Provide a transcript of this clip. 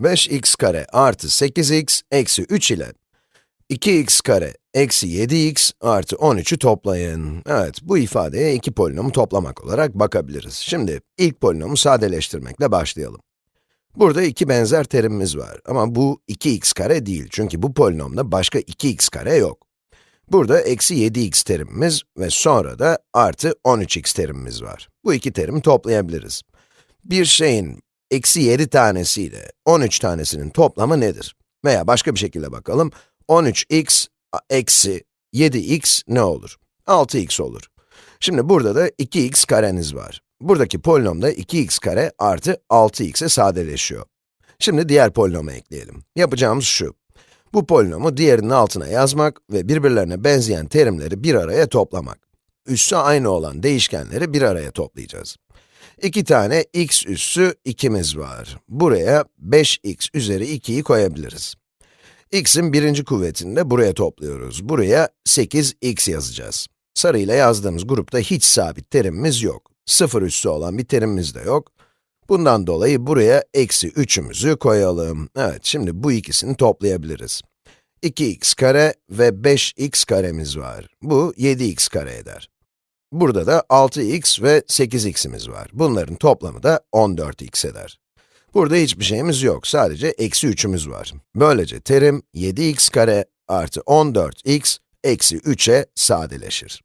5x kare artı 8x eksi 3 ile 2x kare eksi 7x artı 13'ü toplayın. Evet, bu ifadeye iki polinomu toplamak olarak bakabiliriz. Şimdi ilk polinomu sadeleştirmekle başlayalım. Burada iki benzer terimimiz var ama bu 2x kare değil çünkü bu polinomda başka 2x kare yok. Burada eksi 7x terimimiz ve sonra da artı 13x terimimiz var. Bu iki terimi toplayabiliriz. Bir şeyin eksi 7 tanesiyle 13 tanesinin toplamı nedir? Veya başka bir şekilde bakalım, 13x eksi 7x ne olur? 6x olur. Şimdi burada da 2x kareniz var. Buradaki polinom da 2x kare artı 6x'e sadeleşiyor. Şimdi diğer polinomu ekleyelim. Yapacağımız şu. Bu polinomu diğerinin altına yazmak ve birbirlerine benzeyen terimleri bir araya toplamak. Üssü aynı olan değişkenleri bir araya toplayacağız. İki tane x üssü 2'miz var. Buraya 5x üzeri 2'yi koyabiliriz. x'in birinci kuvvetini de buraya topluyoruz. Buraya 8x yazacağız. Sarı ile yazdığımız grupta hiç sabit terimimiz yok. Sıfır üssü olan bir terimimiz de yok. Bundan dolayı buraya eksi 3'ümüzü koyalım. Evet, şimdi bu ikisini toplayabiliriz. 2x kare ve 5x karemiz var. Bu 7x kare eder. Burada da 6x ve 8x'imiz var. Bunların toplamı da 14x eder. Burada hiçbir şeyimiz yok, sadece eksi 3'ümüz var. Böylece terim 7x kare artı 14x eksi 3'e sadeleşir.